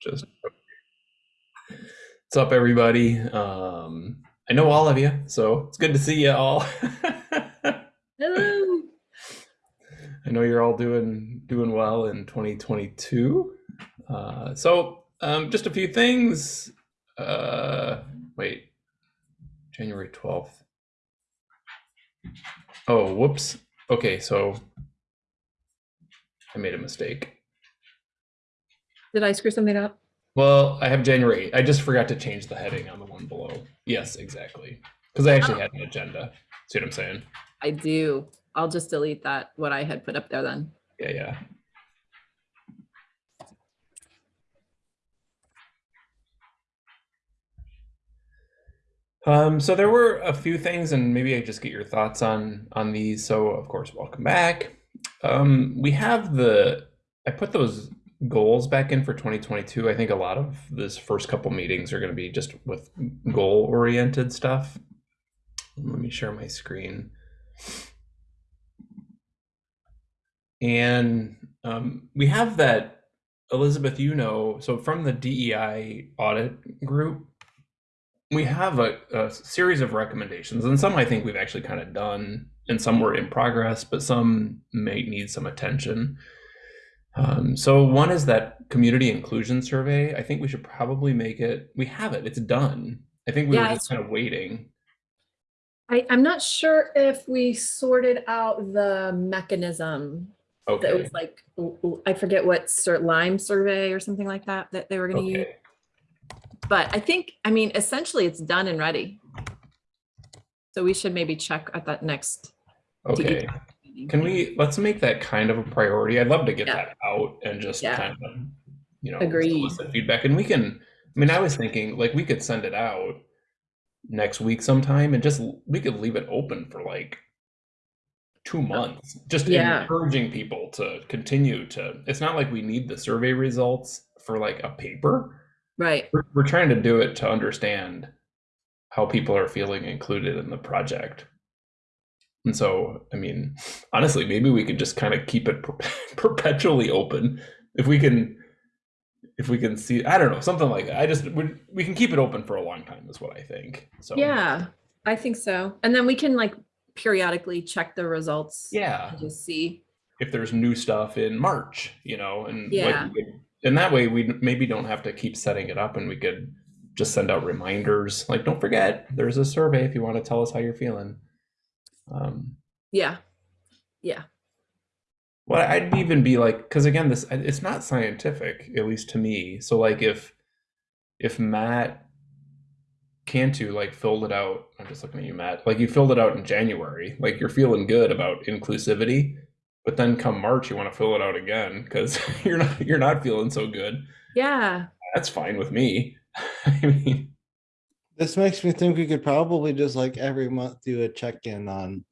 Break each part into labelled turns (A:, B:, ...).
A: Just what's up, everybody? Um, I know all of you, so it's good to see you all.
B: Hello.
A: I know you're all doing doing well in 2022. Uh, so um, just a few things. Uh, wait, January 12th. Oh, whoops. Okay, so I made a mistake.
B: Did I screw something up?
A: Well, I have January I just forgot to change the heading on the one below. Yes, exactly. Because I actually had an agenda. See what I'm saying?
B: I do. I'll just delete that, what I had put up there then.
A: Yeah, yeah. Um, so there were a few things, and maybe I just get your thoughts on on these. So, of course, welcome back. Um, we have the I put those goals back in for 2022. I think a lot of this first couple meetings are going to be just with goal oriented stuff. Let me share my screen. And um, we have that, Elizabeth, you know, so from the DEI audit group, we have a, a series of recommendations, and some I think we've actually kind of done, and some were in progress, but some may need some attention. Um, so one is that community inclusion survey. I think we should probably make it. We have it. It's done. I think we
B: Yeah,
A: were just kind of waiting.
B: I, I'm not sure if we sorted out the mechanism
A: Okay.
B: that was like, I forget what sur- LimeSurvey or something like that, that they were gonna use. But I think, I mean, essentially it's done and ready. So we should maybe check at that next.
A: Okay. Can we mm-hmm. let's make that kind of a priority? I'd love to get
B: Yeah.
A: that out and just
B: Yeah.
A: kind of, you know,
B: Agreed.
A: feedback. And we can. I mean, I was thinking like we could send it out next week sometime, and just we could leave it open for like two oh, months, just
B: Yeah.
A: encouraging people to continue to. It's not like we need the survey results for like a paper.
B: Right,
A: We're, we're trying to do it to understand how people are feeling included in the project. And so, I mean, honestly, maybe we could just kind of keep it per- perpetually open. If we can, if we can see, I don't know, something like that. I just, we, we can keep it open for a long time is what I think. So,
B: yeah, I think so. And then we can like periodically check the results.
A: yeah.
B: Just see,
A: If there's new stuff in March, you know, and
B: Yeah.
A: like, and that way we maybe don't have to keep setting it up and we could just send out reminders like, don't forget, there's a survey if you want to tell us how you're feeling. Um,
B: yeah, yeah,
A: Well, I'd even be like, because again, this it's not scientific, at least to me. So like if if Matt Cantu like filled it out, I'm just looking at you, Matt. Like you filled it out in January, like you're feeling good about inclusivity, but then come March you want to fill it out again because you're not you're not feeling so good.
B: yeah.
A: That's fine with me. I mean,
C: This makes me think we could probably just like every month do a check-in on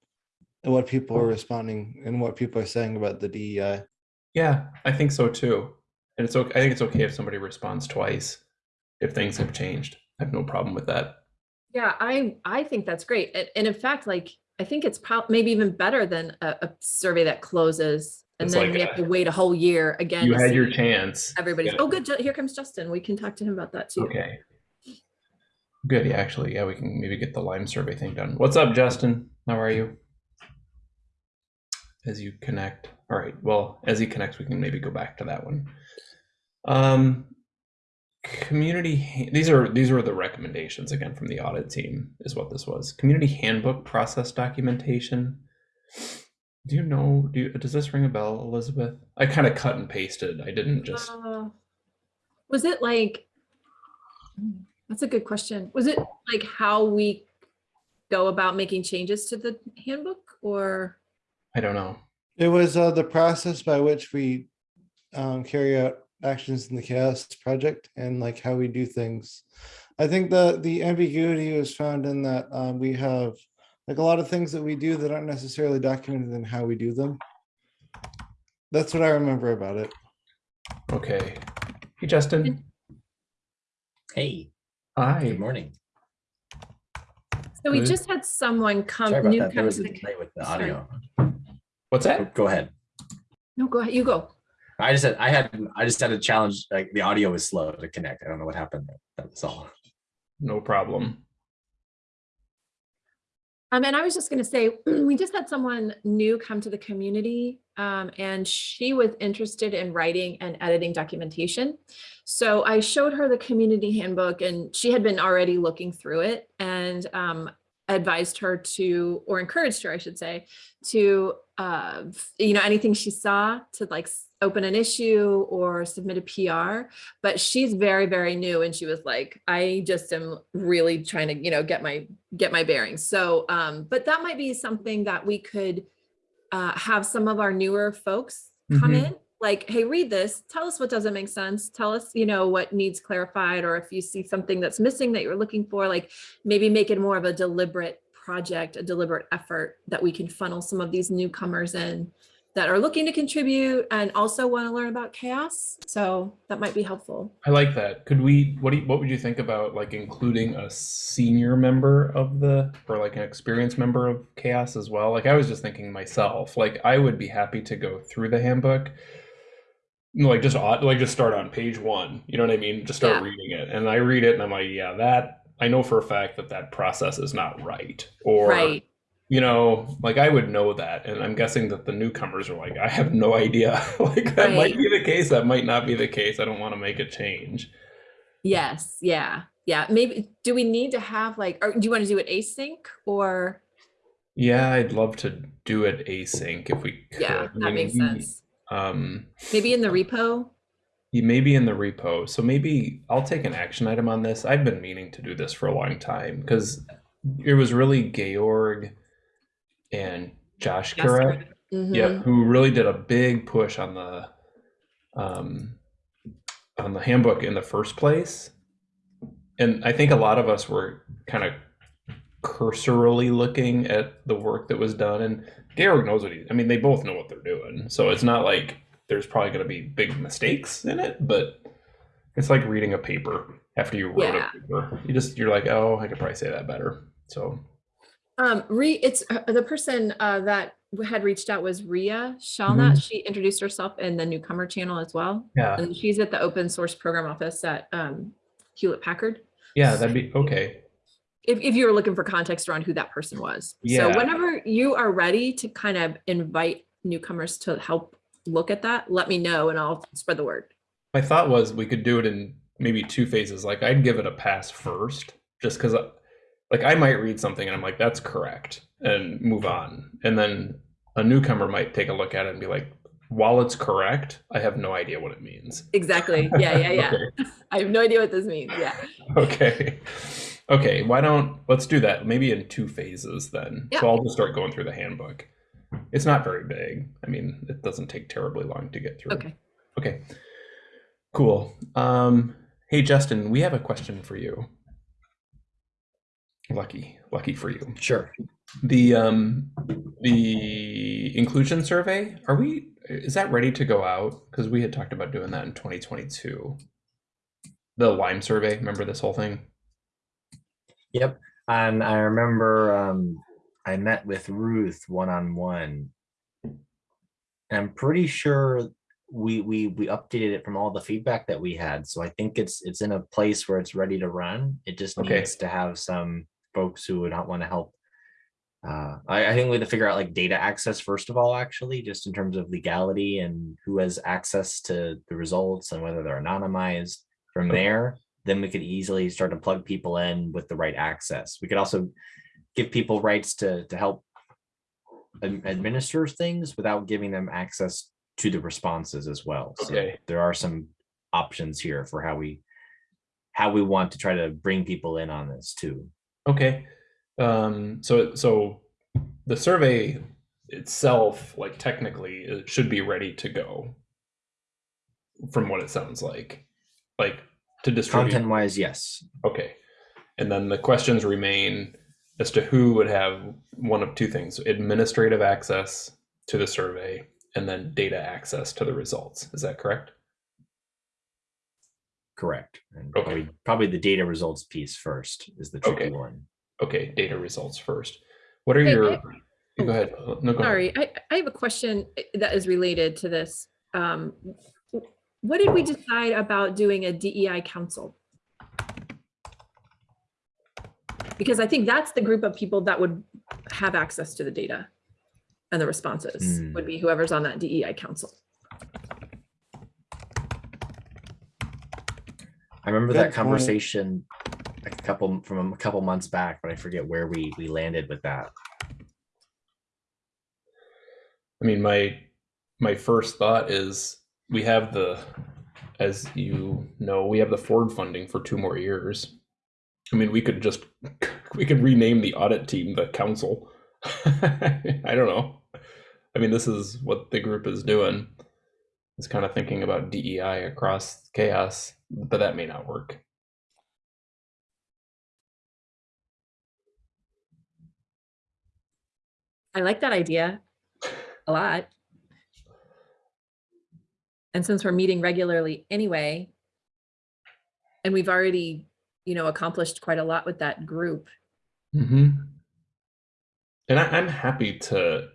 C: what people are oh. responding and what people are saying about the DEI.
A: yeah, I think so too. And it's okay. I think it's okay if somebody responds twice if things have changed. I have no problem with that.
B: Yeah, I I think that's great. And, and in fact, like I think it's probably maybe even better than a, a survey that closes and
A: It's
B: then
A: like
B: we
A: a-
B: have to wait a whole year again.
A: You had your chance.
B: Everybody's,
A: Yeah.
B: oh, good. Here comes Justin. We can talk to him about that too.
A: Okay. Good. Yeah, actually, yeah, we can maybe get the LimeSurvey thing done. What's up, Justin? How are you? As you connect. All right. Well, as he connects, we can maybe go back to that one. Um, community. These are these are the recommendations again from the audit team. Is what this was. Community handbook process documentation. Do you know? Do you, does this ring a bell, Elizabeth? I kind of cut and pasted. I didn't just.
B: Uh, Was it like, that's a good question. Was it like how we go about making changes to the handbook or?
A: I don't know.
C: It was uh, the process by which we um, carry out actions in the CHAOSS project and like how we do things. I think the the ambiguity was found in that um, we have like a lot of things that we do that aren't necessarily documented in how we do them. That's what I remember about it.
A: Okay. Hey, Justin.
D: Hey,
A: Hi.
D: good morning.
B: So we
A: Good.
B: just had someone come,
D: Sorry about
B: new
D: that. There
B: come
D: was
B: to
D: a
B: the,
D: delay with the
B: sorry.
D: audio.
A: What's that?
D: Go ahead.
B: no, go ahead, you go.
D: I just had, I had, I just had a challenge, like the audio was slow to connect. I don't know what happened. there. was all.
A: No problem.
B: Um, and I was just gonna say, we just had someone new come to the community, um, and she was interested in writing and editing documentation. So I showed her the community handbook and she had been already looking through it and, um, advised her to, or encouraged her, I should say, to, uh, you know, anything she saw to like open an issue or submit a PR. But she's very, very new and she was like, I just am really trying to, you know, get my get my bearings. So, um, but that might be something that we could uh, have some of our newer folks come
A: Mhm.
B: in, like, hey, read this, tell us what doesn't make sense, tell us, you know, what needs clarified, or if you see something that's missing that you're looking for, like maybe make it more of a deliberate project, a deliberate effort that we can funnel some of these newcomers in that are looking to contribute and also want to learn about CHAOSS. So that might be helpful.
A: I like that. Could we? What do you, What would you think about like including a senior member of the or like an experienced member of CHAOSS as well? Like I was just thinking myself. Like I would be happy to go through the handbook. Like just like just start on page one. You know what I mean? Just start
B: Yeah.
A: reading it, and I read it, and I'm like, yeah, that I know for a fact that that process is not right. Or
B: Right.
A: You know, like I would know that, and I'm guessing that the newcomers are like, I have no idea. like that might be the case, that might not be the case. I don't want to make a change.
B: Yes, yeah, yeah. Maybe, do we need to have like, or do you want to do it async or?
A: Yeah, I'd love to do it async if we could.
B: Yeah,
A: I
B: that
A: mean,
B: makes sense.
A: Um,
B: Maybe in the repo?
A: you may be in the repo, so maybe I'll take an action item on this. I've been meaning to do this for a long time because it was really Georg and Josh
B: Yes,
A: correct. yeah, who really did a big push on the um, on the handbook in the first place. And I think a lot of us were kind of cursorily looking at the work that was done. And Georg knows what he. I mean, they both know what they're doing, so it's not like there's probably going to be big mistakes in it. But it's like reading a paper after you wrote
B: Yeah.
A: a paper. You just you're like, oh, I could probably say that better. So
B: Um, Re, it's uh, the person uh, that had reached out was Ria Shalnat. She introduced herself in the newcomer channel as well.
A: yeah,
B: And she's at the open source program office at um, Hewlett Packard.
A: yeah, that'd be okay.
B: If, if you were looking for context around who that person was.
A: Yeah.
B: So whenever you are ready to kind of invite newcomers to help look at that, let me know and I'll spread the word.
A: My thought was we could do it in maybe two phases. Like I'd give it a pass first, just because, like I might read something and I'm like, that's correct, and move on. And then a newcomer might take a look at it and be like, while it's correct, I have no idea what it means.
B: Exactly. Yeah, yeah, yeah.
A: okay.
B: I have no idea what this means. Yeah.
A: okay. Okay. Why don't let's do that? Maybe in two phases then.
B: Yeah.
A: So I'll just start going through the handbook. It's not very big. I mean, it doesn't take terribly long to get through.
B: Okay.
A: Okay. Cool. Um, hey, Justin, we have a question for you. Lucky, lucky for you.
D: Sure.
A: The um, the inclusion survey. Are we? Is that ready to go out? Because we had talked about doing that in 2022. The LimeSurvey. Remember this whole thing?
D: Yep. And I remember um, I met with Ruth one on one. I'm pretty sure we we we updated it from all the feedback that we had. So I think it's it's in a place where it's ready to run. It just
A: Okay.
D: needs to have some folks who would not want to help. Uh, I, I think we have to figure out like data access first of all, actually, just in terms of legality and who has access to the results and whether they're anonymized. From there, then we could easily start to plug people in with the right access. We could also give people rights to to help administer things without giving them access to the responses as well. So
A: Okay.
D: there are some options here for how we how we want to try to bring people in on this too.
A: Okay. Um, so so the survey itself, like technically, it should be ready to go. From what it sounds like, like to distribute.
D: Content wise, yes.
A: Okay. And then the questions remain as to who would have one of two things administrative access to the survey and then data access to the results. Is that correct?
D: Correct. And
A: Okay.
D: probably, probably the data results piece first is the tricky
A: Okay.
D: one.
A: Okay, data results first. What are
B: Hey,
A: your
B: I-
A: go ahead. No, go ahead.
B: Sorry, I, I have a question eh, that is related to this. Um, what did we decide about doing a DEI council? Because I think that's the group of people that would have access to the data and the responses
D: Hmm.
B: would be whoever's on that DEI council.
D: I remember
C: Good
D: that
C: point.
D: conversation a couple from a couple months back, but I forget where we we landed with that.
A: I mean, my my first thought is we have the, as you know, we have the Ford funding for two more years. I mean, we could just we could rename the audit team the council. I don't know. I mean, this is what the group is doing. It's kind of thinking about DEI across CHAOSS, but that may not work.
B: I like that idea a lot. And since we're meeting regularly anyway, and we've already, you know, accomplished quite a lot with that group.
A: Mm-hmm. And I, I'm happy to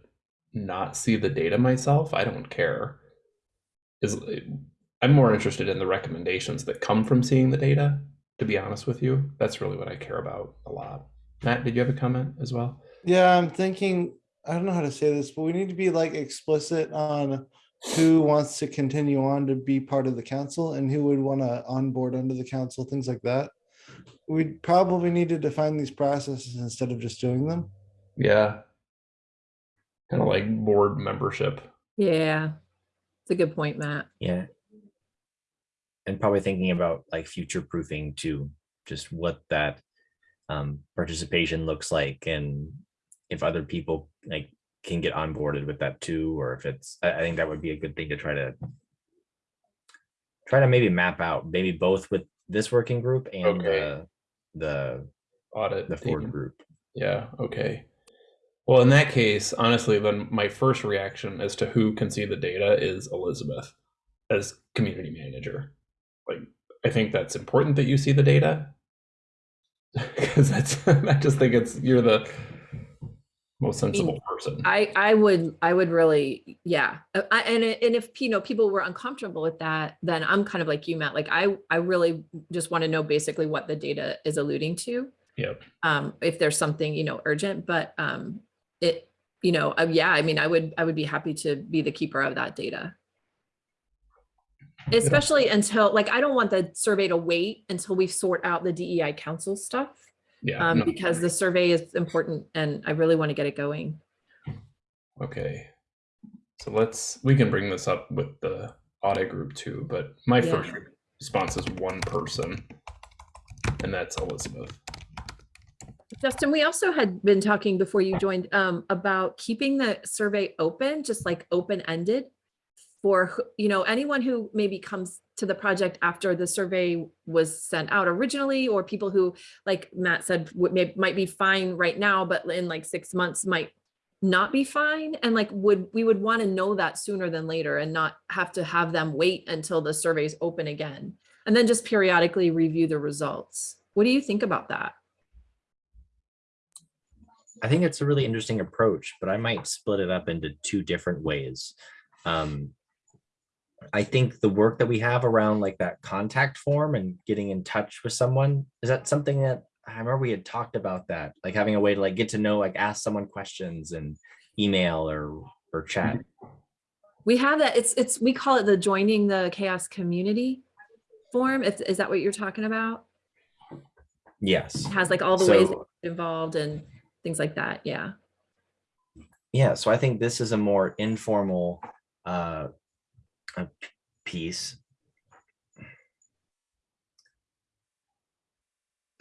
A: not see the data myself. I don't care. Is I'm more interested in the recommendations that come from seeing the data. To be honest with you, that's really what I care about a lot. Matt, did you have a comment as well?
C: Yeah, I'm thinking, I don't know how to say this, but we need to be like explicit on who wants to continue on to be part of the council and who would want to onboard under the council, things like that. We'd probably need to define these processes instead of just doing them.
A: Yeah. Kind of like board membership.
B: Yeah. It's a good point, Matt.
D: Yeah. And probably thinking about like future proofing too, just what that um, participation looks like and if other people like can get onboarded with that too, or if it's, I, I think that would be a good thing to try to try to maybe map out, maybe both with this working group and
A: Okay.
D: the, the,
A: Audit.
D: the Ford group.
A: Yeah, okay. Well, in that case, honestly, then my first reaction as to who can see the data is Elizabeth as community manager. Like, I think that's important that you see the data because that's, I just think it's, you're the most sensible person.
B: I, I would, I would really, yeah. Uh, I, and, and if, you know, people were uncomfortable with that, then I'm kind of like you, Matt. Like I, I really just want to know basically what the data is alluding to.
A: Yep.
B: Um, if there's something, you know, urgent, but, um, it, you know, uh, yeah, I mean, I would, I would be happy to be the keeper of that data. Especially until, like, I don't want the survey to wait until we sort out the DEI council stuff.
A: Yeah.
B: Um,
A: no,
B: because the survey is important and I really want to get it going.
A: Okay. So let's, we can bring this up with the audit group too, but my
B: Yeah.
A: first response is one person. And that's Elizabeth.
B: Justin, we also had been talking before you joined um, about keeping the survey open, just like open-ended for, you know, anyone who maybe comes to the project after the survey was sent out originally, or people who, like Matt said, may, might be fine right now, but in like six months might not be fine. And like, would, we would want to know that sooner than later and not have to have them wait until the survey's open again. And then just periodically review the results. What do you think about that?
D: I think it's a really interesting approach, but I might split it up into two different ways. Um, I think the work that we have around like that contact form and getting in touch with someone, is that something that I remember we had talked about that, like having a way to like get to know, like ask someone questions and email or or chat.
B: We have that, it's, it's, we call it the joining the CHAOSS community form. Is, is that what you're talking about?
D: Yes.
B: It has like all the ways involved and things like that. Yeah.
D: Yeah, so I think this is a more informal uh uh, piece.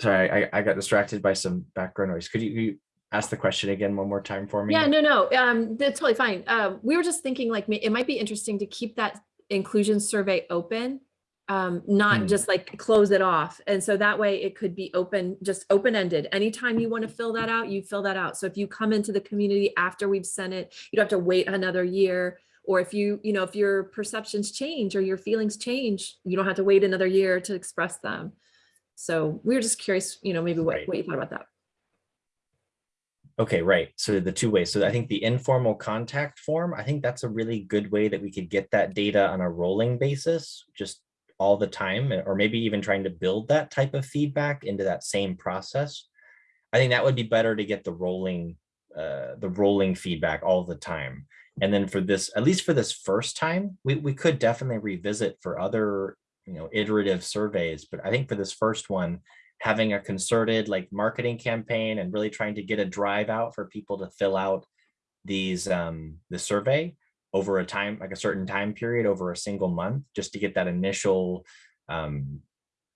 D: Sorry, I I got distracted by some background noise. Could you, you ask the question again one more time for me?
B: Yeah, no, no, um, that's totally fine. Um, we were just thinking like, it might be interesting to keep that inclusion survey open. Um, not
D: Hmm.
B: just like close it off. And so that way it could be open, just open-ended. Anytime you want to fill that out, you fill that out. So if you come into the community after we've sent it, you don't have to wait another year. Or if you, you know, if your perceptions change or your feelings change, you don't have to wait another year to express them. So we were just curious, you know, maybe what,
D: Right.
B: what you thought about that.
D: Okay, right. So the two ways. So I think the informal contact form, I think that's a really good way that we could get that data on a rolling basis, just all the time, or maybe even trying to build that type of feedback into that same process. I think that would be better to get the rolling, uh, the rolling feedback all the time. And then for this, at least for this first time, we, we could definitely revisit for other, you know, iterative surveys. But I think for this first one, having a concerted like marketing campaign and really trying to get a drive out for people to fill out these um the survey over a time like a certain time period over a single month just to get that initial um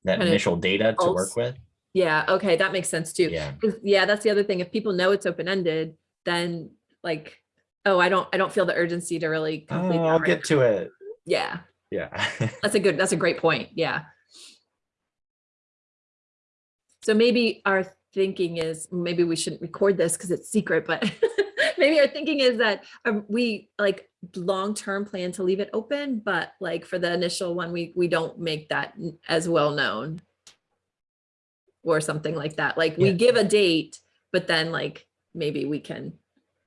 D: that
B: Kind
D: initial data to work with
B: Yeah, okay, that makes sense too.
D: yeah
B: Yeah, that's the other thing. If people know it's open-ended, then like, oh, I don't, I don't feel the urgency to really complete.
D: oh, i'll
B: right
D: get to it
B: Yeah,
D: yeah
B: that's a good, that's a great point. Yeah. So maybe our thinking is, maybe we shouldn't record this because it's secret, but maybe our thinking is that um, we like long-term plan to leave it open, but like for the initial one, we, we don't make that as well known. Or something like that. Like we
D: Yeah.
B: give a date, but then like maybe we can,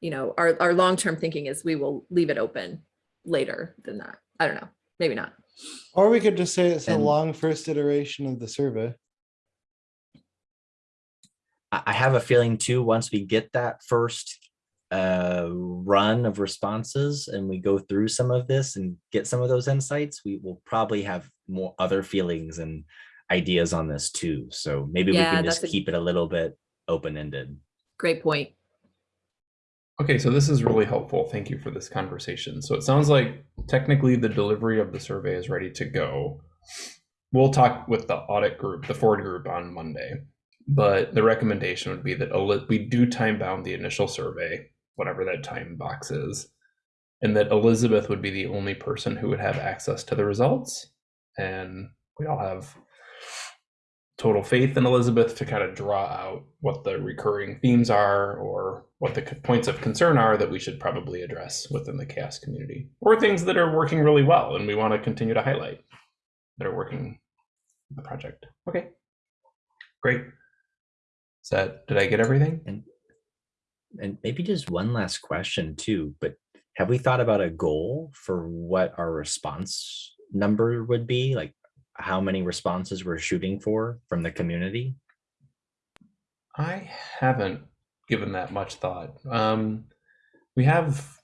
B: you know, our, our long-term thinking is we will leave it open later than that. I don't know, maybe not.
C: Or we could just say it's a long first iteration of the survey.
D: I I have a feeling too, once we get that first uh run of responses and we go through some of this and get some of those insights, we will probably have more other feelings and ideas on this too. So maybe we can just
B: that's a-
D: keep it a little bit open-ended.
B: Great point.
A: Okay, so this is really helpful. Thank you for this conversation. So it sounds like technically the delivery of the survey is ready to go. We'll talk with the audit group, the Ford group on Monday. But the recommendation would be that we do time bound the initial survey, whatever that time box is, and that Elizabeth would be the only person who would have access to the results. And we all have total faith in Elizabeth to kind of draw out what the recurring themes are or what the points of concern are that we should probably address within the CHAOSS community or things that are working really well and we want to continue to highlight that are working in the project. Okay, great. Is that, did I get everything?
D: And and maybe just one last question too, but have we thought about a goal for what our response number would be? Like how many responses we're shooting for from the community?
A: I haven't given that much thought. Um, we have,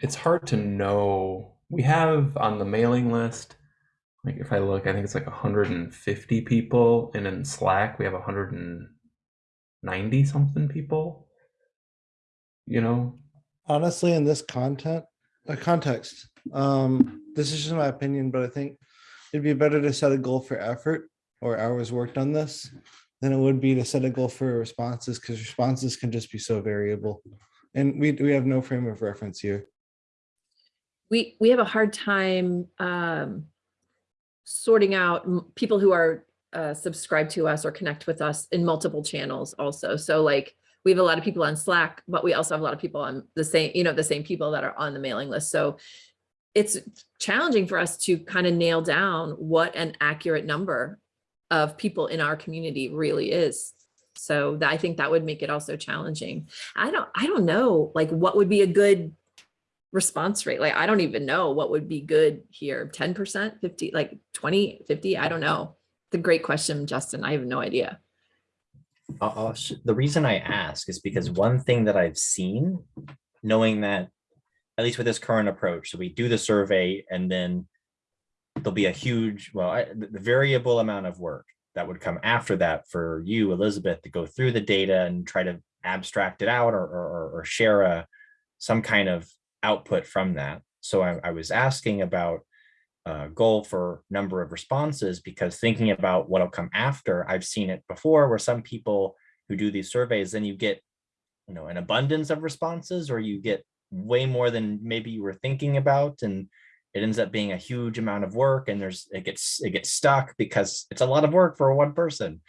A: it's hard to know. We have on the mailing list, like if I look, I think it's like 150 people, and in Slack we have 190 something people. You know,
C: Honestly, in this content, uh, context, um, this is just my opinion, but I think it'd be better to set a goal for effort or hours worked on this than it would be to set a goal for responses because responses can just be so variable. And we, we have no frame of reference here.
B: We, we have a hard time um, sorting out people who are uh, subscribed to us or connect with us in multiple channels also. So like, we have a lot of people on Slack, but we also have a lot of people on the same, you know, the same people that are on the mailing list. So it's challenging for us to kind of nail down what an accurate number of people in our community really is. So that, I think that would make it also challenging. I don't, I don't know, like what would be a good response rate? Like, I don't even know what would be good here. 10%, 50, like 20, 50, I don't know. The great question, Justin. I have no idea.
D: I'll sh- the reason I ask is because one thing that I've seen, knowing that, at least with this current approach, so we do the survey and then there'll be a huge, well, I- the variable amount of work that would come after that for you, Elizabeth, to go through the data and try to abstract it out or, or, or- or share a, some kind of output from that. So I, I was asking about uh, goal for number of responses because thinking about what'll come after, I've seen it before where some people who do these surveys, then you get, you know, an abundance of responses or you get way more than maybe you were thinking about and it ends up being a huge amount of work and there's it gets it gets stuck because it's a lot of work for one person.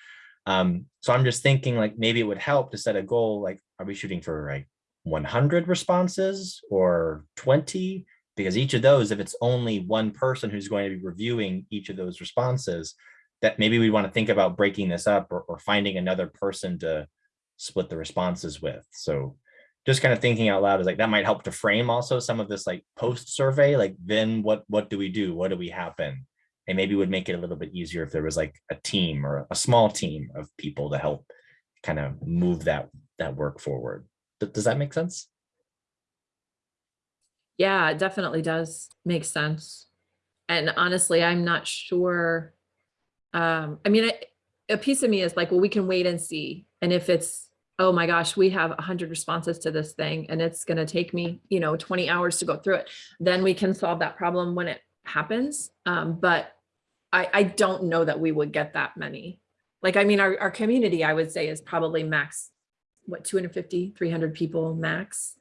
D: Um, so I'm just thinking like maybe it would help to set a goal like are we shooting for like 100 responses or 20 because each of those if it's only one person who's going to be reviewing each of those responses that maybe we want to think about breaking this up or, or finding another person to split the responses with. So just kind of thinking out loud is like, that might help to frame also some of this like post survey, like then what, what do we do? What do we happen? And maybe would make it a little bit easier if there was like a team or a small team of people to help kind of move that, that work forward. Does that make sense?
B: Yeah, it definitely does make sense. And honestly, I'm not sure. Um, I mean, I- a piece of me is like, well, we can wait and see. And if it's, oh my gosh, we have a hundred responses to this thing and it's gonna take me, you know, 20 hours to go through it, then we can solve that problem when it happens. Um, but I, I don't know that we would get that many. Like, I mean, our, our community, I would say is probably max, what, 250, 300 people max,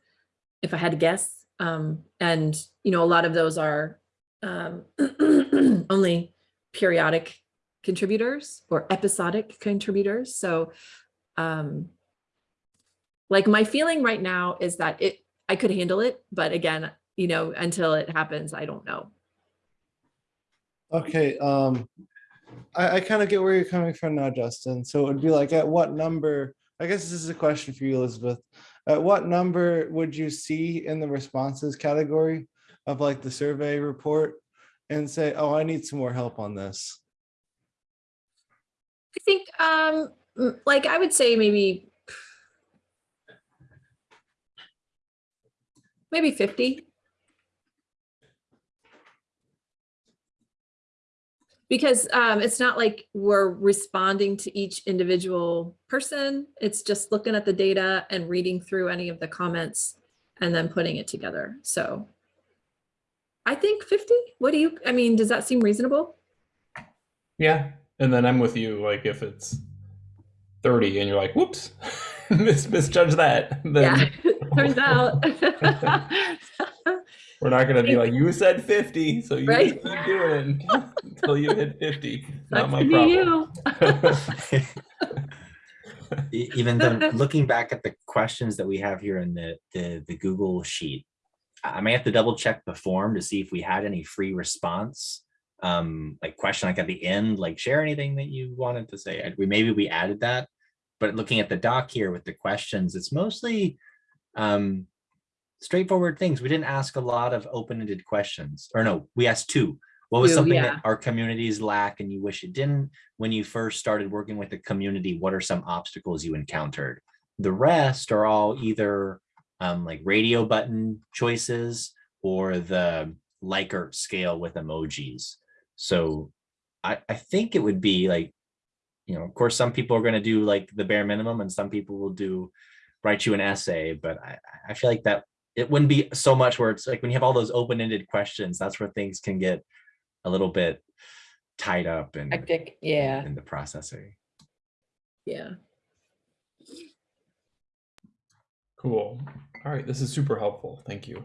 B: if I had to guess. Um, and, you know, a lot of those are um, only periodic contributors or episodic contributors. So um, like my feeling right now is that it, I could handle it, but again, you know, until it happens, I don't know.
C: Okay, um, I, I kind of get where you're coming from now, Justin. So it would be like, at what number, I guess this is a question for you, Elizabeth. At what number would you see in the responses category of like the survey report and say, oh, I need some more help on this?
B: I think, um, like, I would say maybe maybe 50. Because um, it's not like we're responding to each individual person. It's just looking at the data and reading through any of the comments and then putting it together. So I think 50. What do you, I mean, does that seem reasonable?
A: Yeah. And then I'm with you. Like if it's 30 and you're like, whoops, mis- misjudge that. Then
B: Yeah, turns out.
A: we're not going to be like, you said 50. So you
B: Right.
A: just keep doing it until you hit 50. Not my
B: to
A: problem.
B: you.
D: Even then, looking back at the questions that we have here in the, the, the Google sheet, I I may have to double check the form to see if we had any free response. Um, like question like at the end, like share anything that you wanted to say. We, maybe we added that, but looking at the doc here with the questions, it's mostly um, straightforward things. We didn't ask a lot of open-ended questions, or no, we asked two. What was
B: Two,
D: something
B: yeah.
D: that our communities lack and you wish it didn't? When you first started working with the community, what are some obstacles you encountered? The rest are all either um, like radio button choices or the Likert scale with emojis. So I, I think it would be like, you know, of course, some people are going to do like the bare minimum and some people will do write you an essay, but I, I feel like that it wouldn't be so much where it's like when you have all those open-ended questions, that's where things can get a little bit tied up and
B: Hectic, yeah,
D: in the processing.
B: yeah.
A: Cool. All right, this is super helpful. Thank you.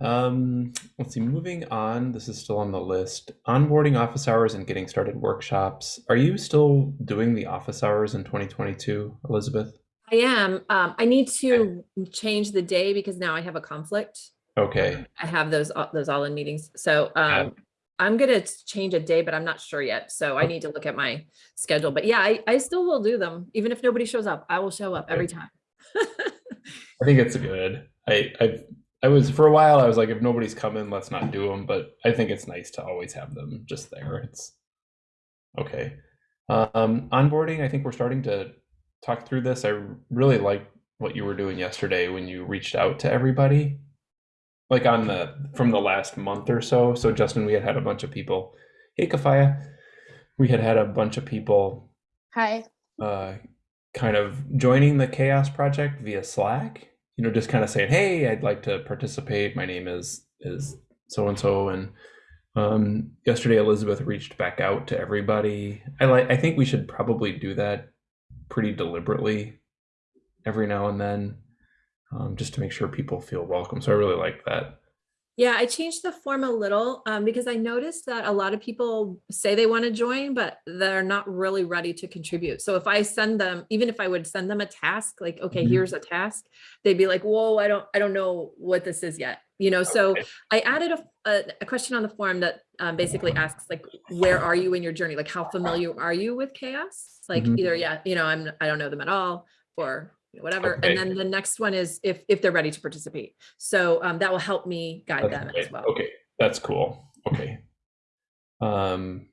A: Um, let's see, moving on, this is still on the list. Onboarding office hours and getting started workshops. Are you still doing the office hours in 2022, Elizabeth?
B: I am. Um, I need to change the day because now I have a conflict.
A: Okay,
B: I have those, all- those all in meetings. So, um, I'm gonna change a day, but I'm not sure yet. So I need to look at my schedule. But yeah, I, I still will do them. Even if nobody shows up, I will show up every time.
A: I think it's good. I I've I was for a while I was like if nobody's coming, let's not do them, but I think it's nice to always have them just there. It's okay. Um onboarding, I think we're starting to talk through this. I really like what you were doing yesterday when you reached out to everybody. Like on the from the last month or so. So Justin, we had had a bunch of people. Hey Kafaya. We had had a bunch of people
E: Hi.
A: uh, kind of joining the CHAOSS project via slack you know just kind of saying hey i'd like to participate. My name is is so and so and um yesterday elizabeth reached back out to everybody. I like i think we should probably do that pretty deliberately every now and then um, just to make sure people feel welcome. So i really like that
B: Yeah, I changed the form a little um, because I noticed that a lot of people say they want to join, but they're not really ready to contribute. So if I send them, even if I would send them a task, like, okay,
A: Mhm.
B: here's a task, they'd be like, whoa, I don't, I don't know what this is yet. You know, so
A: Okay.
B: I added a, a, a question on the form that um, basically asks like, where are you in your journey? Like, how familiar are you with CHAOSS? Like
A: Mhm.
B: either, yeah, you know, I'm, I don't know them at all, or whatever.
A: Okay.
B: And then the next one is if, if they're ready to participate. So um, that will help me guide
A: That's
B: them as well.
A: Okay, that's cool. Okay. Um,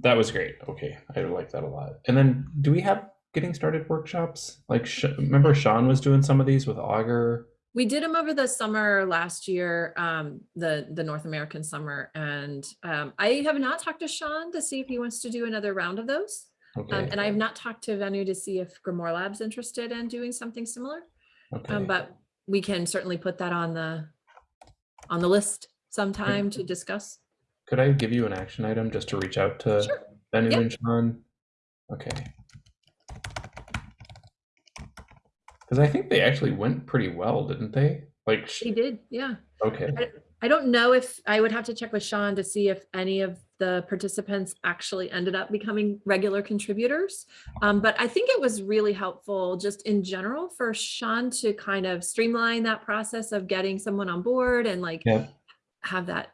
A: that was great. Okay, I like that a lot. And then, do we have getting started workshops? Like, Sh- remember Sean was doing some of these with Augur.
B: We did them over the summer last year, um, the, the North American summer. And um, I have not talked to Sean to see if he wants to do another round of those.
A: Okay.
B: Um, and I have not talked to Venu to see if GrimoireLab's interested in doing something similar.
A: okay.
B: Um, but we can certainly put that on the, on the list sometime to discuss.
A: Could I give you an action item just to reach out to
B: Sure.
A: Venu
B: Yep.
A: and Sean? Okay. Because I think they actually went pretty well, didn't they? Like, sh-
B: He did, yeah.
A: okay.
B: I don't know if, I would have to check with Sean to see if any of the participants actually ended up becoming regular contributors. Um, but I think it was really helpful just in general for Sean to kind of streamline that process of getting someone on board and like
A: Yeah.
B: have that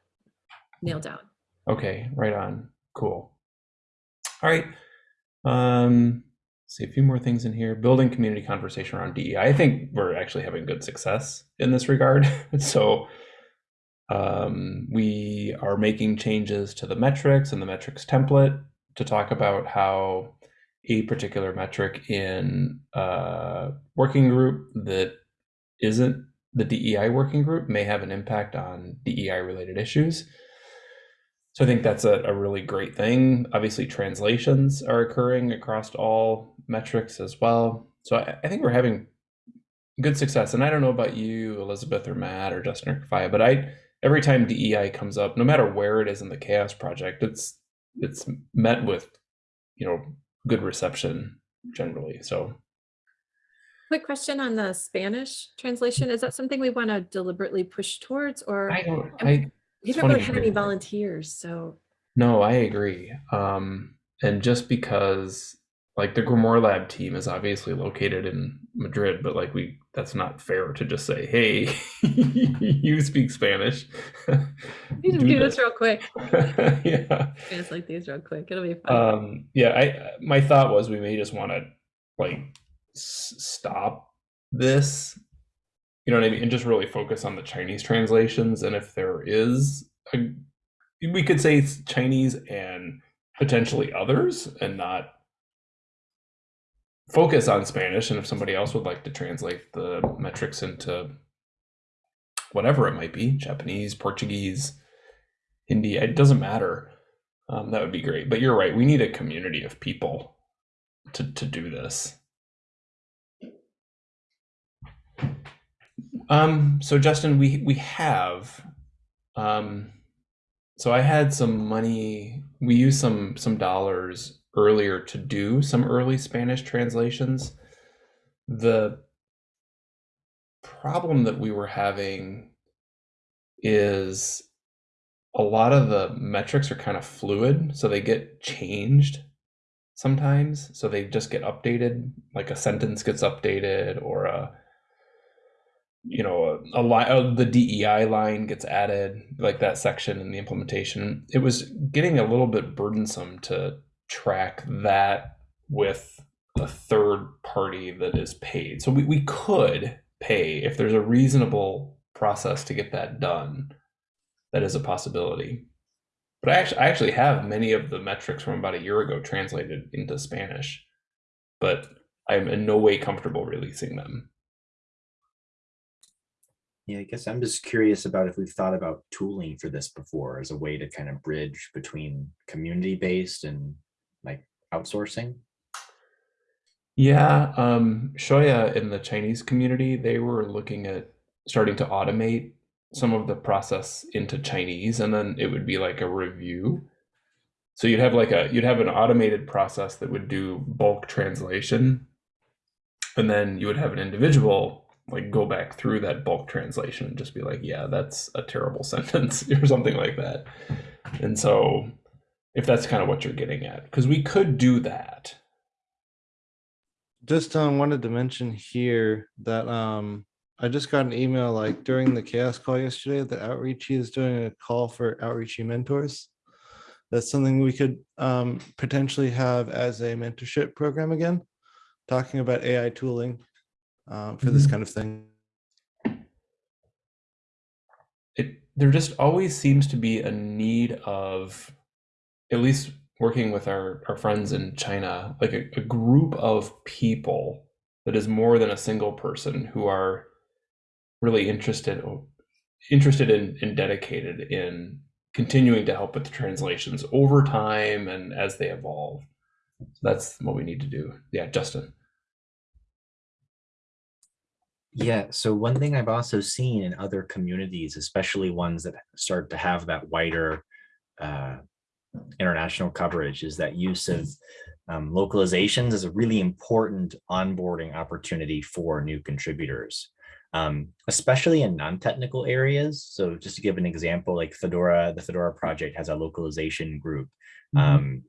B: nailed down.
A: Okay, right on. Cool. All right. Um, see a few more things in here. Building community conversation around DEI. I think we're actually having good success in this regard. so um, we are making changes to the metrics and the metrics template to talk about how a particular metric in a working group that isn't the DEI working group may have an impact on DEI related issues. So I think that's a, a really great thing. Obviously, translations are occurring across all metrics as well. So I, I think we're having good success. And I don't know about you, Elizabeth or Matt or Justin or Kafaya, but I every time DEI comes up, no matter where it is in the CHAOSS Project, it's it's met with you know good reception generally. So
B: Quick question on the Spanish translation. Is that something we want to deliberately push towards or
A: I don't I
B: we haven't really
A: you
B: any volunteers, so.
A: No, I agree. Um, and just because like the GrimoireLab team is obviously located in Madrid, but like we that's not fair to just say, hey, you speak Spanish.
B: We just do this real quick.
A: yeah.
B: It's like these real quick. It'll be fun.
A: Um, yeah, I my thought was we may just want to like s- stop this. You know what I mean? And just really focus on the Chinese translations. And if there is a we could say Chinese and potentially others and not focus on Spanish. And if somebody else would like to translate the metrics into whatever it might be, Japanese, Portuguese, Hindi, it doesn't matter. Um, that would be great. But you're right. We need a community of people to, to do this. Um, so Justin, we we have um so I had some money, we used some some dollars earlier to do some early Spanish translations. The problem that we were having is a lot of the metrics are kind of fluid, so they get changed sometimes. So they just get updated, like a sentence gets updated or a you know a, a line uh, the DEI line gets added like that section in the implementation it was getting a little bit burdensome to track that with a third party that is paid. So we, we could pay if there's a reasonable process to get that done that is a possibility. But I actually, I actually have many of the metrics from about a year ago translated into Spanish but I'm in no way comfortable releasing them.
D: Yeah, I guess I'm just curious about if we've thought about tooling for this before as a way to kind of bridge between community-based and like outsourcing.
A: Yeah, um, Xiaoya in the Chinese community, they were looking at starting to automate some of the process into Chinese, and then it would be like a review. So you'd have like a you'd have an automated process that would do bulk translation, and then you would have an individual like go back through that bulk translation and just be like, yeah, that's a terrible sentence or something like that. And so if that's kind of what you're getting at, because we could do that.
C: Just um, wanted to mention here that um, I just got an email like during the CHAOSS call yesterday that Outreachy is doing a call for Outreachy mentors. That's something we could um, potentially have as a mentorship program again. talking about AI tooling um, for this
A: Mhm.
C: kind of thing.
A: it there just always seems to be a need of at least working with our, our friends in china like a, a group of people that is more than a single person who are really interested interested in and dedicated in continuing to help with the translations over time and as they evolve. So that's what we need to do. Yeah justin.
D: Yeah, so one thing I've also seen in other communities, especially ones that start to have that wider uh, international coverage, is that use of um, localizations is a really important onboarding opportunity for new contributors, um, especially in non-technical areas. So just to give an example, like Fedora, the Fedora project has a localization group. Um,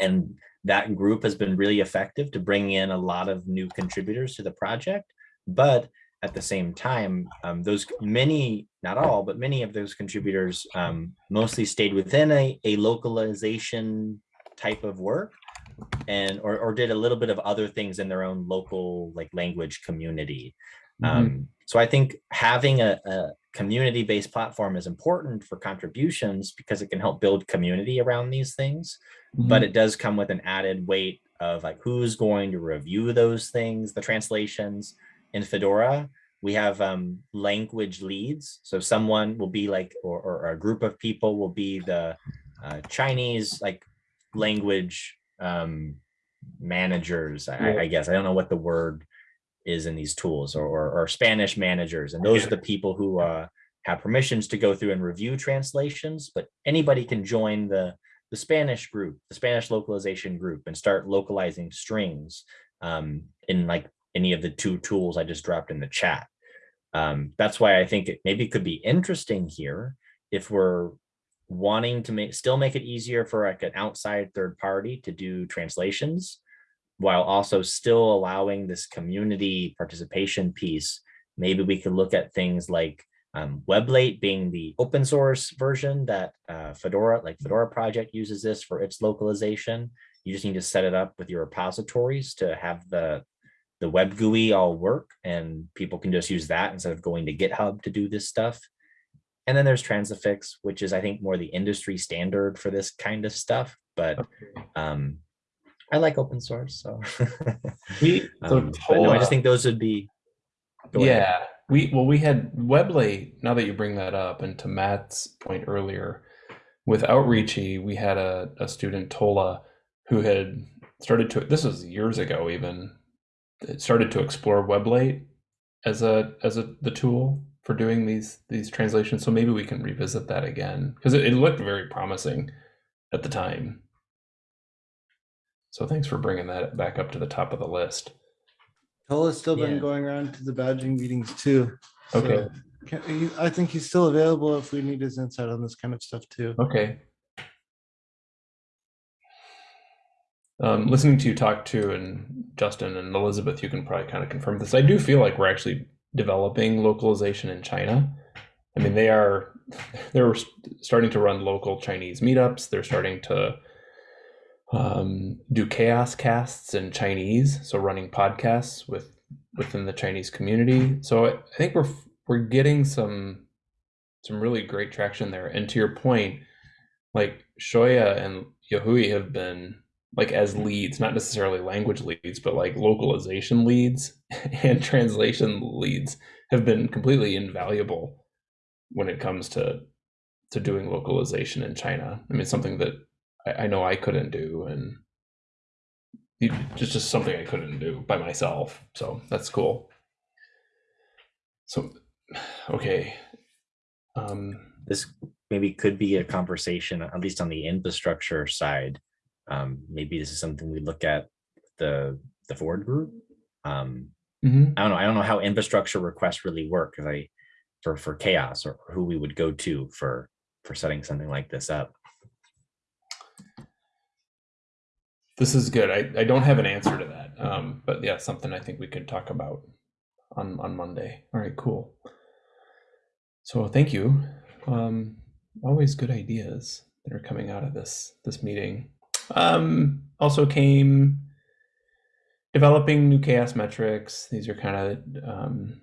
D: and that group has been really effective to bring in a lot of new contributors to the project but at the same time, um, those many, not all, but many of those contributors um, mostly stayed within a, a localization type of work and or, or did a little bit of other things in their own local like language community.
A: Mhm.
D: Um, so I think having a, a community-based platform is important for contributions because it can help build community around these things but it does come with an added weight of like who's going to review those things, the translations. In Fedora, we have um, language leads. So someone will be like, or, or a group of people will be the uh, Chinese like language um, managers, I, I guess. I don't know what the word is in these tools or, or, or Spanish managers. And those are the people who uh, have permissions to go through and review translations, but anybody can join the the Spanish group, the Spanish localization group, and start localizing strings um, in like any of the two tools I just dropped in the chat. Um, that's why I think it maybe could be interesting here if we're wanting to make still make it easier for like an outside third party to do translations while also still allowing this community participation piece. Maybe we could look at things like um, Weblate being the open source version that uh, Fedora, like Fedora project uses this for its localization. You just need to set it up with your repositories to have the, the web GUI all work and people can just use that instead of going to GitHub to do this stuff. And then there's Transifex, which is I think more the industry standard for this kind of stuff, but um, I like open source, so.
A: we so
D: Um, no, I just think those would be. Ahead.
A: Yeah, we well we had Weblate. Now that you bring that up, and to Matt's point earlier, with Outreachy, we had a, a student Tola who had started to. This was years ago, even started to explore Weblate as a as a the tool for doing these these translations. So maybe we can revisit that again because it, it looked very promising at the time. So thanks for bringing that back up to the top of the list.
C: Tola's still been
D: Yeah.
C: going around to the badging meetings too. so
A: Okay.
C: can- I think he's still available if we need his insight on this kind of stuff too.
A: Okay. Um, listening to you talk to and Justin and Elizabeth, you can probably kind of confirm this. I do feel like we're actually developing localization in China. I mean, they are they're starting to run local Chinese meetups. They're starting to um, do CHAOSS casts in Chinese, so running podcasts with within the Chinese community. So I, I think we're we're getting some some really great traction there. And to your point, like Xiaoya and Yahui have been like as leads, not necessarily language leads, but like localization leads and translation leads have been completely invaluable when it comes to to doing localization in China. I mean, something that I, I know I couldn't do, and it- just just something I couldn't do by myself. So that's cool. So, okay. Um,
D: this maybe could be a conversation, at least on the infrastructure side. Um, maybe this is something we look at the the Ford group. Um,
A: mhm.
D: I don't know. I don't know how infrastructure requests really work. Because I for for CHAOSS or who we would go to for for setting something like this up.
A: This is good. I, I don't have an answer to that. Um, but yeah, something I think we could talk about on, on Monday. All right, cool. So thank you. Um, always good ideas that are coming out of this this meeting. Um, also came developing new CHAOSS metrics. These are kind of um,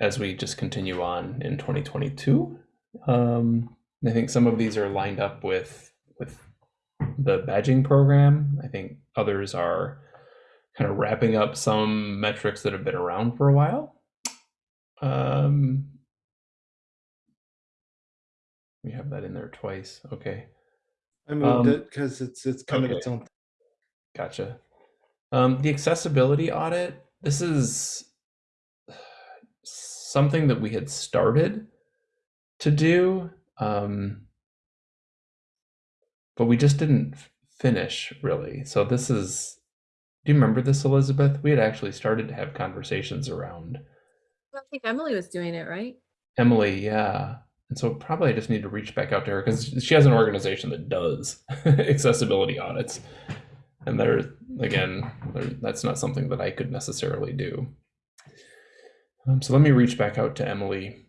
A: as we just continue on in 2022. Um, I think some of these are lined up with with the badging program. I think others are kind of wrapping up some metrics that have been around for a while. Um, we have that in there twice. Okay.
C: I moved
A: Um,
C: it because it's it's kind of its own.
A: Gotcha. Um, the accessibility audit, this is something that we had started to do, um, but we just didn't finish really. So this is, do you remember this, Elizabeth? We had actually started to have conversations around
B: I think Emily was doing it, right?
A: Emily, yeah. And so probably I just need to reach back out to her because she has an organization that does accessibility audits. And there, again, there, that's not something that I could necessarily do. Um, so let me reach back out to Emily.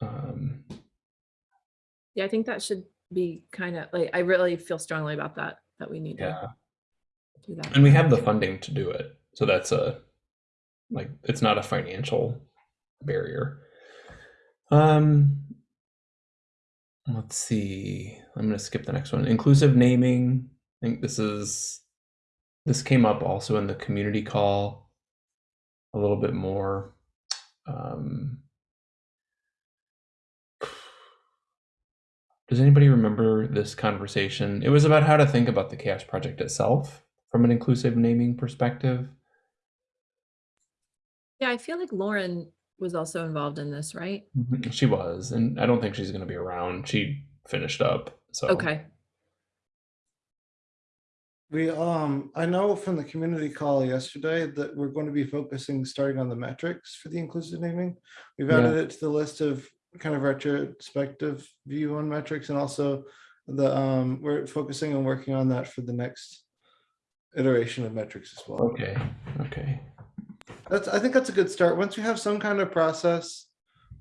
A: Um,
B: Yeah, I think that should be kind of like, I really feel strongly about that, that we need
A: yeah.
B: to do that.
A: And we have the funding to do it. So that's a, like, it's not a financial barrier. Um, let's see. I'm going to skip the next one. Inclusive naming. I think this is, this came up also in the community call a little bit more. Um, does anybody remember this conversation? It was about how to think about the CHAOSS Project itself from an inclusive naming perspective.
B: Yeah, I feel like Lauren was also involved in this, right?
A: She was, and I don't think she's going to be around. She finished up. So
B: Okay,
C: We um I know from the community call yesterday that we're going to be focusing starting on the metrics for the inclusive naming. We've
A: Yeah.
C: added it to the list of kind of retrospective view on metrics and also the um we're focusing on working on that for the next iteration of metrics as well.
A: Okay. Okay.
C: That's I think that's a good start. Once we have some kind of process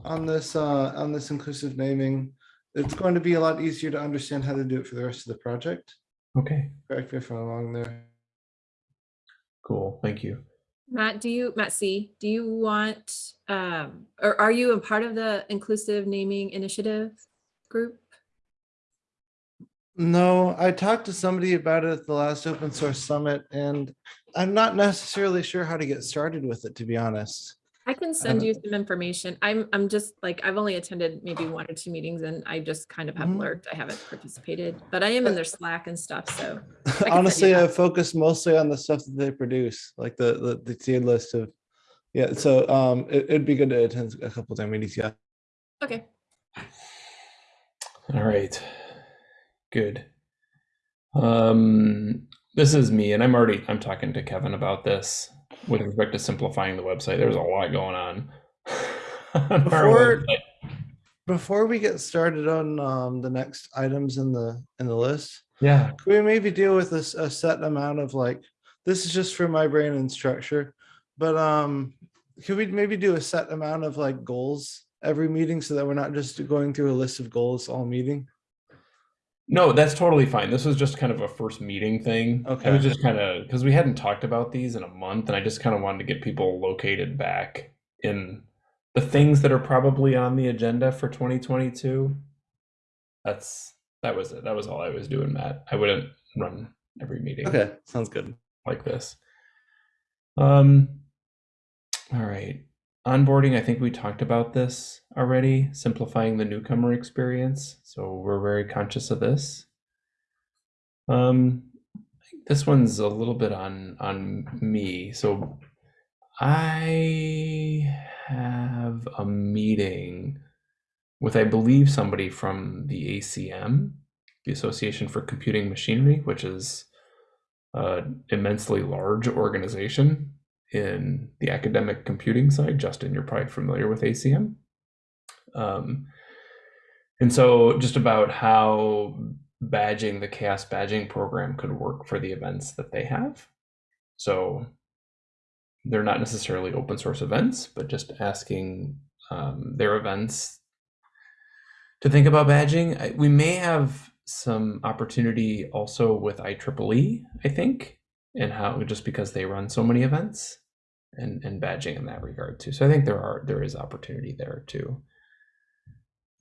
C: on this uh on this inclusive naming, it's going to be a lot easier to understand how to do it for the rest of the project.
A: Okay.
C: Correct me if I'm wrong there.
A: Cool. Thank you.
B: Matt, do you, Matt C, do you want, um, or are you a part of the inclusive naming initiative group?
C: No, I talked to somebody about it at the last open source summit and I'm not necessarily sure how to get started with it, to be honest.
B: I can send
C: haven't-
B: you some information. I'm, I'm just like, I've only attended maybe one or two meetings and I just kind of have
C: Mhm.
B: lurked. I haven't participated, but I am in their Slack and stuff, so. send you
C: Honestly. I focus mostly on the stuff that they produce, like the, the, the tiered list of, yeah, so um, it, it'd be good to attend a couple time meetings, yeah.
B: Okay,
A: All right. Good. Um, this is me, and I'm already I'm talking to Kevin about this with respect to simplifying the website. There's a lot going on. on
C: Before- Before we get started on um, the next items in the, in the list,
A: Yeah.
C: Could we maybe deal with this a set amount of like, this is just for my brain and structure, but um, could we maybe do a set amount of like goals every meeting so that we're not just going through a list of goals all meeting?
A: No, that's totally fine. This was just kind of a first meeting thing. I
C: Okay.
A: was just kind of because we hadn't talked about these in a month, and I just kind of wanted to get people located back in the things that are probably on the agenda for 2022. That's that was it. That was all I was doing, Matt. I wouldn't run every meeting
C: Okay, sounds good.
A: like this. Um, all right. Onboarding, I think we talked about this already, simplifying the newcomer experience. So we're very conscious of this. Um, this one's a little bit on on me. So I have a meeting with, I believe, somebody from the ACM, the Association for Computing Machinery, which is an immensely large organization in the academic computing side. Justin, you're probably familiar with ACM. Um, and so, just about how badging the CHAOSS badging program could work for the events that they have. So, they're not necessarily open source events, but just asking um, their events to think about badging. We may have some opportunity also with IEEE, I think, and how just because they run so many events and and badging in that regard too. So I think there are there is opportunity there too.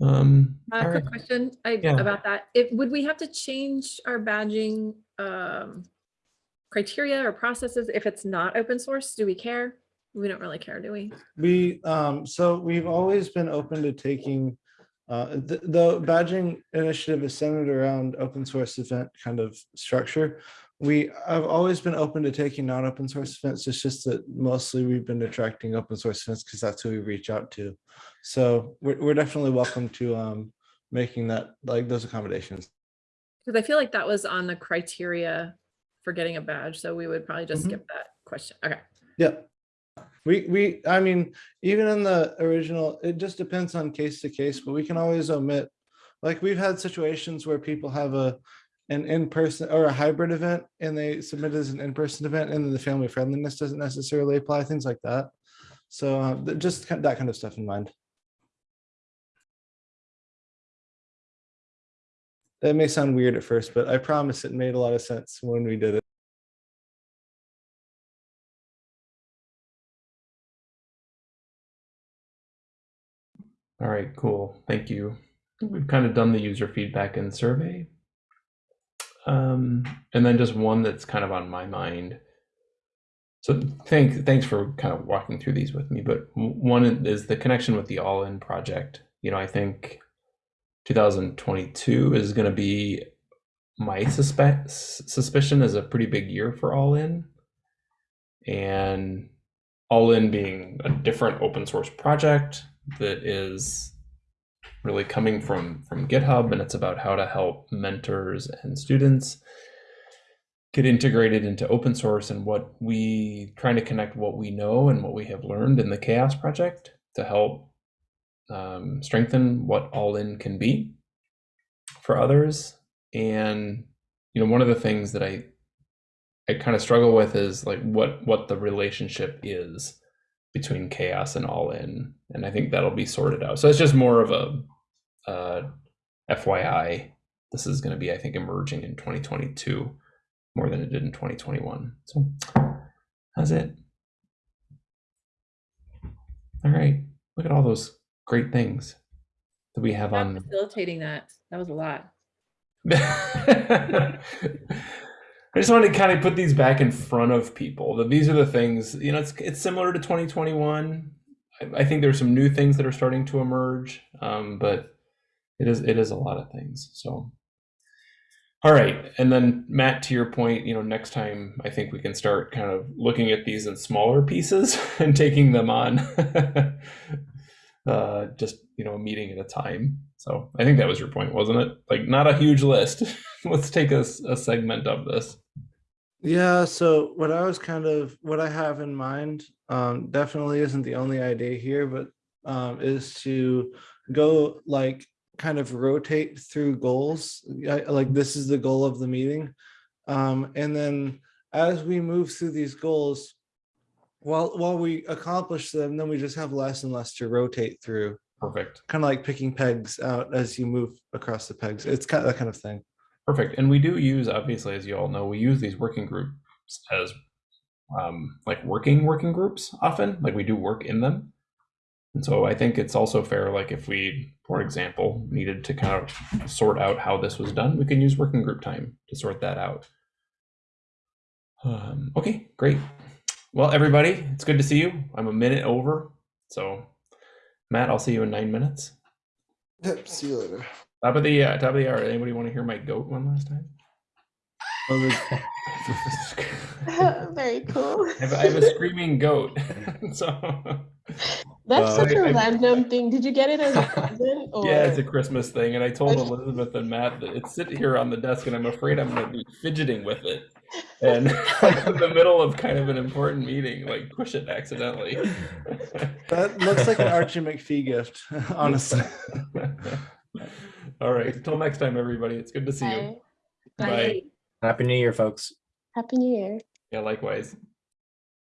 A: Um,
B: Uh, quick
A: right.
B: question I,
A: Yeah.
B: about that. If, would we have to change our badging um, criteria or processes if it's not open source? Do we care? We don't really care, do we?
C: We, um, so we've always been open to taking, uh, the, the badging initiative is centered around open source event kind of structure. We, I've always been open to taking non-open source events. It's just that mostly we've been attracting open source events because that's who we reach out to. So we're, we're definitely welcome to, um, making that, like those accommodations.
B: Because I feel like that was on the criteria for getting a badge, so we would probably just
C: Mhm.
B: skip that question. Okay.
C: Yeah. We, we, I mean, even in the original, it just depends on case to case, but we can always omit. Like we've had situations where people have a, an in-person or a hybrid event and they submit as an in-person event and then the family friendliness doesn't necessarily apply, things like that. So uh, just that kind of stuff in mind. That may sound weird at first, but I promise it made a lot of sense when we did it.
A: All right, cool. Thank you. We've kind of done the user feedback and survey. Um, and then just one that's kind of on my mind. So thank, thanks for kind of walking through these with me, but one is the connection with the All-In project. You know, I think 2022 is going to be my suspect suspicion is a pretty big year for All-In. And All-In being a different open source project that is really coming from from GitHub and it's about how to help mentors and students get integrated into open source and what we trying to connect what we know and what we have learned in the CHAOSS project to help um, strengthen what all in can be for others. And you know one of the things that i i kind of struggle with is like what what the relationship is between CHAOSS and all in and i think that'll be sorted out so it's just more of a uh, fyi this is going to be i think emerging in 2022 more than it did in 2021 so that's it all right look at all those great things that we have
B: Stop
A: on
B: Facilitating that. That was a lot.
A: I just wanted to kind of put these back in front of people that these are the things, you know, it's it's similar to 2021. I, I think there's some new things that are starting to emerge, um, but it is it is a lot of things. So, all right, and then Matt, to your point, you know, next time I think we can start kind of looking at these in smaller pieces and taking them on, uh, just you know, a meeting at a time. So I think that was your point, wasn't it? Like not a huge list. Let's take a, a segment of this.
C: Yeah, so what I was kind of, what I have in mind, um, definitely isn't the only idea here, but um, is to go like kind of rotate through goals. I- Like this is the goal of the meeting. Um, and then as we move through these goals, while while we accomplish them, then we just have less and less to rotate through,
A: Perfect.
C: kind of like picking pegs out as you move across the pegs. It's kind of that kind of thing.
A: Perfect. And we do use, obviously, as you all know, we use these working groups as um, like working working groups often. Like we do work in them. And so I think it's also fair, like if we, for example, needed to kind of sort out how this was done, we can use working group time to sort that out. Um, okay, great. Well, everybody, it's good to see you. I'm a minute over. So, Matt, I'll see you in nine minutes.
C: Yep, see you later.
A: Top of the uh, top of the hour. Anybody want to hear my goat one last time?
E: Very cool.
A: I have, I have a screaming goat. so
E: That's
A: Uh,
E: such a
A: I- I-
E: random thing. Did you get it as a present? Or...
A: yeah, it's a Christmas thing, and I told Elizabeth and Matt that it's sitting here on the desk, and I'm afraid I'm going to be fidgeting with it, and like in the middle of kind of an important meeting, like push it accidentally.
C: That looks like an Archie McPhee gift, honestly.
A: All right. Until next time, everybody. It's good to see you.
E: Bye.
A: Bye.
D: Happy New Year, folks.
E: Happy New Year.
A: Yeah, likewise.